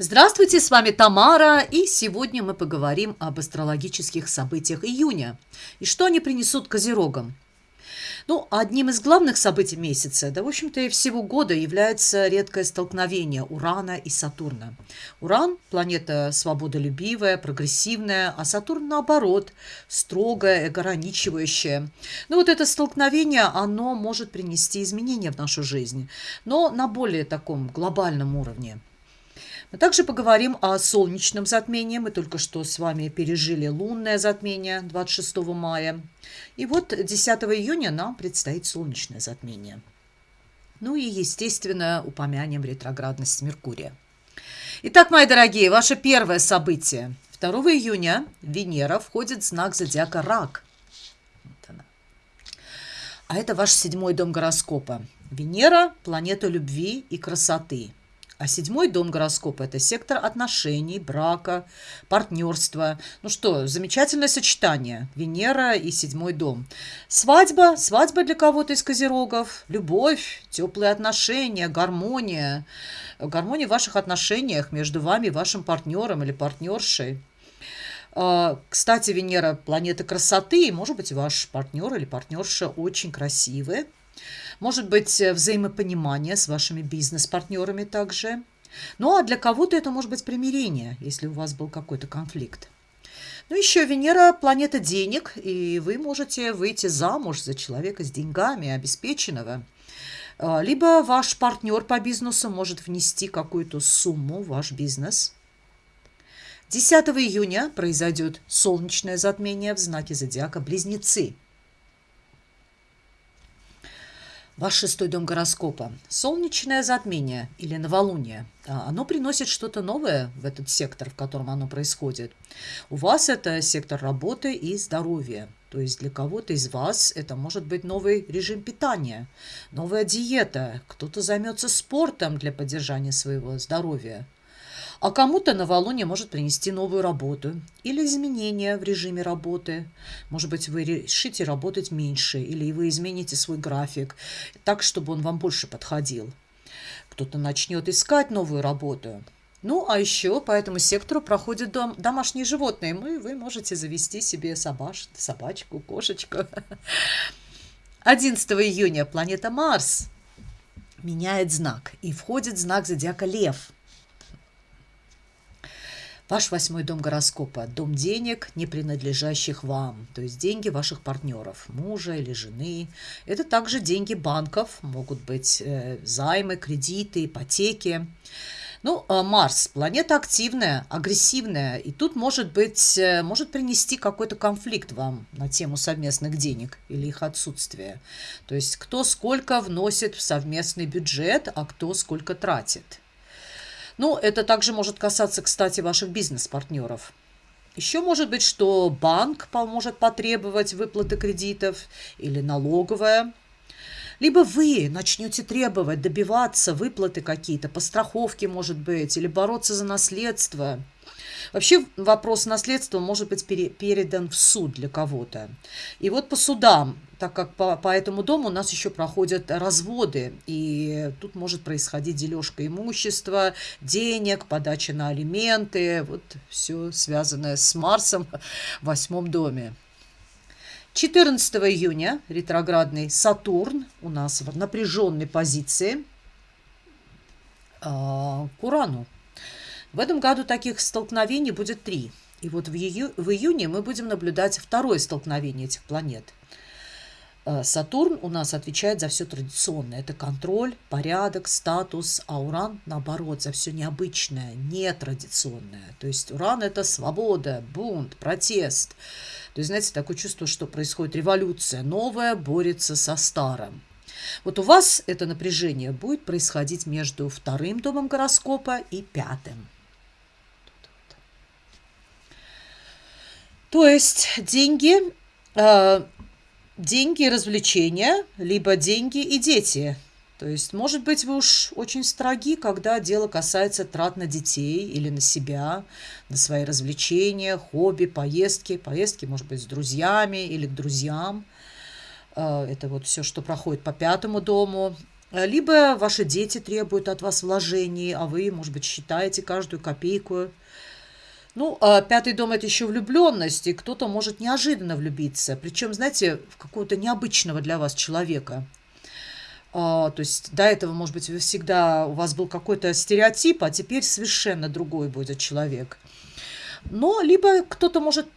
Здравствуйте, с вами Тамара, и сегодня мы поговорим об астрологических событиях июня и что они принесут козерогам. Ну, одним из главных событий месяца, да, в общем-то, и всего года является редкое столкновение Урана и Сатурна. Уран – планета свободолюбивая, прогрессивная, а Сатурн, наоборот, строгая, ограничивающая. Ну, вот это столкновение, оно может принести изменения в нашу жизнь, но на более таком глобальном уровне – мы также поговорим о солнечном затмении. Мы только что с вами пережили лунное затмение 26 мая. И вот 10 июня нам предстоит солнечное затмение. Ну и, естественно, упомянем ретроградность Меркурия. Итак, мои дорогие, ваше первое событие. 2 июня Венера входит в знак зодиака Рак. Вот она. А это ваш седьмой дом гороскопа. Венера – планета любви и красоты – а седьмой дом гороскопа – это сектор отношений, брака, партнерства. Ну что, замечательное сочетание. Венера и седьмой дом. Свадьба, свадьба для кого-то из козерогов, любовь, теплые отношения, гармония. Гармония в ваших отношениях между вами и вашим партнером или партнершей. А, кстати, Венера – планета красоты, и, может быть, ваш партнер или партнерша очень красивые – может быть э, взаимопонимание с вашими бизнес-партнерами также. Ну а для кого-то это может быть примирение, если у вас был какой-то конфликт. Ну, еще Венера – планета денег, и вы можете выйти замуж за человека с деньгами, обеспеченного. А, либо ваш партнер по бизнесу может внести какую-то сумму в ваш бизнес. 10 июня произойдет солнечное затмение в знаке зодиака Близнецы – Ваш шестой дом гороскопа. Солнечное затмение или новолуние. А, оно приносит что-то новое в этот сектор, в котором оно происходит. У вас это сектор работы и здоровья. То есть для кого-то из вас это может быть новый режим питания, новая диета. Кто-то займется спортом для поддержания своего здоровья. А кому-то новолуние может принести новую работу или изменения в режиме работы. Может быть, вы решите работать меньше или вы измените свой график так, чтобы он вам больше подходил. Кто-то начнет искать новую работу. Ну, а еще по этому сектору проходят дом, домашние животные. Мы, вы можете завести себе собаш, собачку, кошечку. 11 июня планета Марс меняет знак и входит в знак зодиака Лев – Ваш восьмой дом гороскопа – дом денег, не принадлежащих вам, то есть деньги ваших партнеров, мужа или жены. Это также деньги банков, могут быть э, займы, кредиты, ипотеки. Ну, а Марс – планета активная, агрессивная, и тут может быть, э, может принести какой-то конфликт вам на тему совместных денег или их отсутствия. То есть кто сколько вносит в совместный бюджет, а кто сколько тратит. Ну, это также может касаться, кстати, ваших бизнес-партнеров. Еще может быть, что банк поможет потребовать выплаты кредитов или налоговая. Либо вы начнете требовать, добиваться выплаты какие-то, по страховке, может быть, или бороться за наследство – Вообще вопрос наследства может быть передан в суд для кого-то. И вот по судам, так как по, по этому дому у нас еще проходят разводы, и тут может происходить дележка имущества, денег, подача на алименты, вот все связанное с Марсом в восьмом доме. 14 июня ретроградный Сатурн у нас в напряженной позиции а, к Урану. В этом году таких столкновений будет три. И вот в, ию, в июне мы будем наблюдать второе столкновение этих планет. Э, Сатурн у нас отвечает за все традиционное. Это контроль, порядок, статус, а Уран, наоборот, за все необычное, нетрадиционное. То есть Уран – это свобода, бунт, протест. То есть, знаете, такое чувство, что происходит революция. Новое борется со старым. Вот у вас это напряжение будет происходить между вторым домом гороскопа и пятым. То есть деньги, э, деньги и развлечения, либо деньги и дети. То есть, может быть, вы уж очень строги, когда дело касается трат на детей или на себя, на свои развлечения, хобби, поездки. Поездки, может быть, с друзьями или к друзьям. Э, это вот все, что проходит по пятому дому. либо ваши дети требуют от вас вложений, а вы, может быть, считаете каждую копейку. Ну, а пятый дом – это еще влюбленность, и кто-то может неожиданно влюбиться. Причем, знаете, в какого-то необычного для вас человека. А, то есть до этого, может быть, вы всегда, у вас был какой-то стереотип, а теперь совершенно другой будет человек. Но либо кто-то может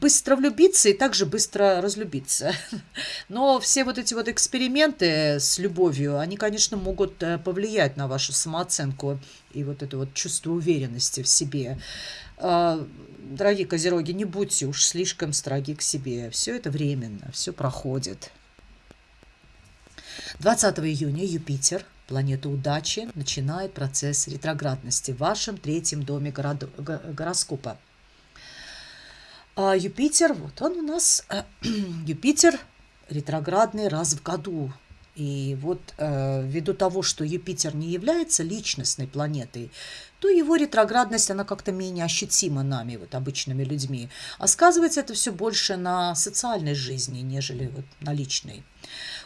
быстро влюбиться и также быстро разлюбиться. Но все вот эти вот эксперименты с любовью, они, конечно, могут э, повлиять на вашу самооценку и вот это вот чувство уверенности в себе. А, дорогие козероги, не будьте уж слишком строги к себе. Все это временно, все проходит. 20 июня Юпитер, планета удачи, начинает процесс ретроградности в вашем третьем доме город... гороскопа. А Юпитер, вот он у нас, Юпитер ретроградный раз в году. И вот э, ввиду того, что Юпитер не является личностной планетой, то его ретроградность, она как-то менее ощутима нами, вот обычными людьми. А сказывается это все больше на социальной жизни, нежели вот на личной.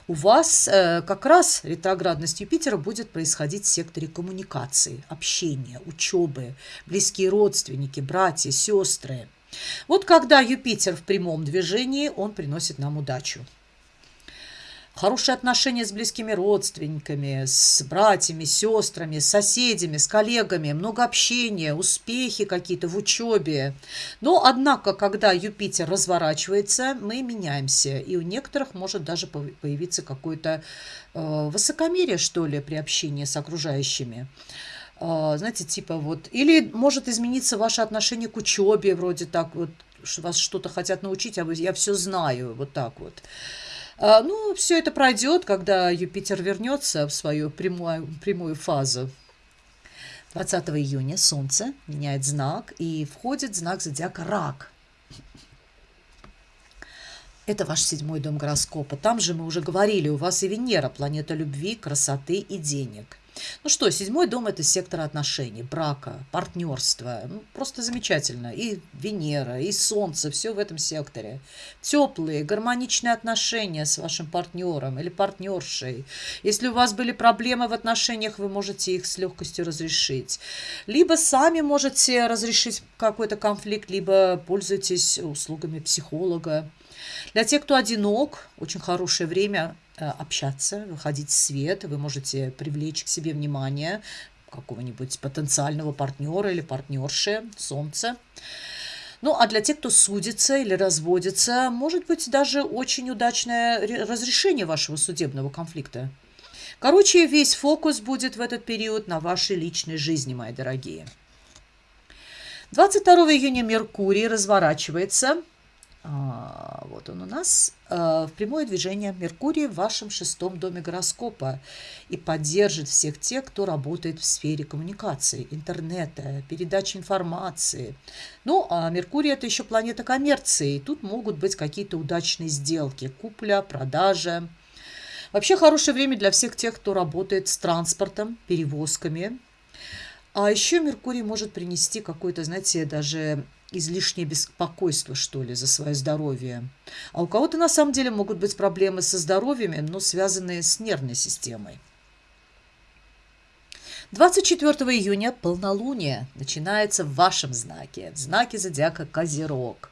У вас э, как раз ретроградность Юпитера будет происходить в секторе коммуникации, общения, учебы, близкие родственники, братья, сестры. Вот когда Юпитер в прямом движении, он приносит нам удачу. Хорошие отношения с близкими родственниками, с братьями, сестрами, с соседями, с коллегами, много общения, успехи какие-то в учебе. Но, однако, когда Юпитер разворачивается, мы меняемся, и у некоторых может даже появиться какое-то э, высокомерие, что ли, при общении с окружающими знаете, типа вот, или может измениться ваше отношение к учебе, вроде так вот, вас что-то хотят научить, а я все знаю, вот так вот. А, ну, все это пройдет, когда Юпитер вернется в свою прямую, прямую фазу. 20 июня Солнце меняет знак и входит знак зодиака Рак. Это ваш седьмой дом гороскопа. Там же мы уже говорили, у вас и Венера, планета любви, красоты и денег. Ну что, седьмой дом – это сектор отношений, брака, партнерства. Ну, просто замечательно. И Венера, и Солнце, все в этом секторе. Теплые, гармоничные отношения с вашим партнером или партнершей. Если у вас были проблемы в отношениях, вы можете их с легкостью разрешить. Либо сами можете разрешить какой-то конфликт, либо пользуйтесь услугами психолога. Для тех, кто одинок, очень хорошее время общаться, выходить в свет, вы можете привлечь к себе внимание какого-нибудь потенциального партнера или партнерши, солнца. Ну, а для тех, кто судится или разводится, может быть даже очень удачное разрешение вашего судебного конфликта. Короче, весь фокус будет в этот период на вашей личной жизни, мои дорогие. 22 июня Меркурий разворачивается а, вот он у нас а, в прямое движение Меркурий в вашем шестом доме гороскопа и поддержит всех тех, кто работает в сфере коммуникации, интернета, передачи информации. Ну, а Меркурий – это еще планета коммерции, и тут могут быть какие-то удачные сделки, купля, продажа. Вообще хорошее время для всех тех, кто работает с транспортом, перевозками. А еще Меркурий может принести какой-то, знаете, даже излишнее беспокойство, что ли, за свое здоровье. А у кого-то на самом деле могут быть проблемы со здоровьем, но связанные с нервной системой. 24 июня полнолуние начинается в вашем знаке, в знаке зодиака Козерог.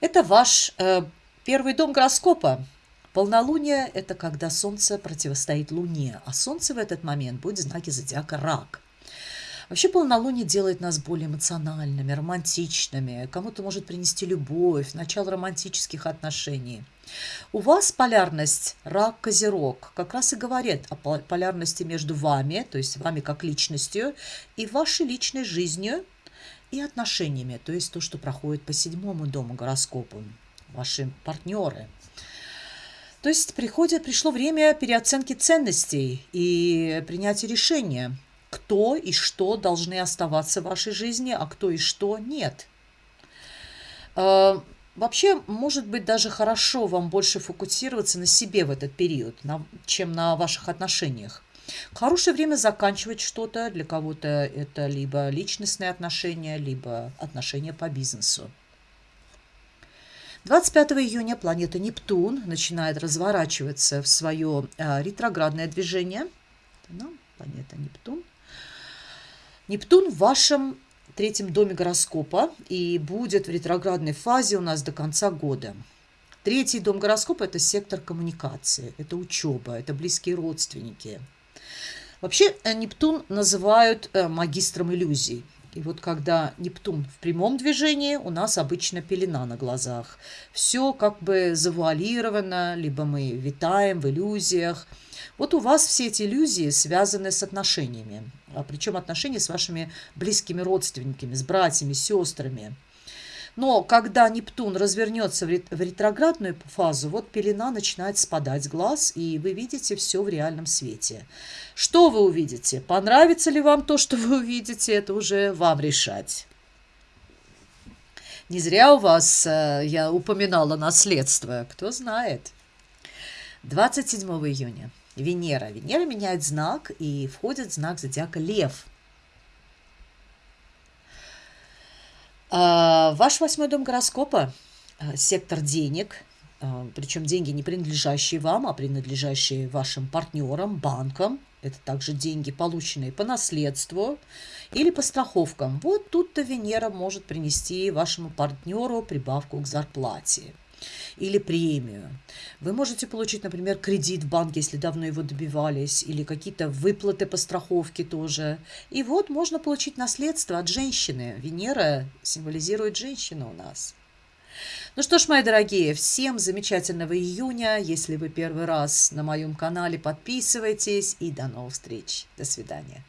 Это ваш э, первый дом гороскопа. Полнолуние – это когда Солнце противостоит Луне, а Солнце в этот момент будет в знаке зодиака Рак – Вообще полнолуние делает нас более эмоциональными, романтичными. Кому-то может принести любовь, начало романтических отношений. У вас полярность рак-козерог как раз и говорит о полярности между вами, то есть вами как личностью, и вашей личной жизнью и отношениями, то есть то, что проходит по седьмому дому гороскопу, ваши партнеры. То есть приходит, пришло время переоценки ценностей и принятия решения – кто и что должны оставаться в вашей жизни, а кто и что нет. А, вообще, может быть, даже хорошо вам больше фокусироваться на себе в этот период, чем на ваших отношениях. Хорошее время заканчивать что-то. Для кого-то это либо личностные отношения, либо отношения по бизнесу. 25 июня планета Нептун начинает разворачиваться в свое э, ретроградное движение. Да, планета Нептун. Нептун в вашем третьем доме гороскопа и будет в ретроградной фазе у нас до конца года. Третий дом гороскопа – это сектор коммуникации, это учеба, это близкие родственники. Вообще э, Нептун называют э, магистром иллюзий. И вот когда Нептун в прямом движении, у нас обычно пелена на глазах. Все как бы завуалировано, либо мы витаем в иллюзиях. Вот у вас все эти иллюзии связаны с отношениями. А причем отношения с вашими близкими родственниками, с братьями, сестрами. Но когда Нептун развернется в ретроградную фазу, вот пелена начинает спадать с глаз, и вы видите все в реальном свете. Что вы увидите? Понравится ли вам то, что вы увидите, это уже вам решать. Не зря у вас э, я упоминала наследство, кто знает. 27 июня. Венера. Венера меняет знак и входит в знак зодиака Лев – А, ваш восьмой дом гороскопа а, – сектор денег, а, причем деньги не принадлежащие вам, а принадлежащие вашим партнерам, банкам. Это также деньги, полученные по наследству или по страховкам. Вот тут-то Венера может принести вашему партнеру прибавку к зарплате или премию. Вы можете получить, например, кредит в банке, если давно его добивались, или какие-то выплаты по страховке тоже. И вот можно получить наследство от женщины. Венера символизирует женщину у нас. Ну что ж, мои дорогие, всем замечательного июня. Если вы первый раз на моем канале, подписывайтесь и до новых встреч. До свидания.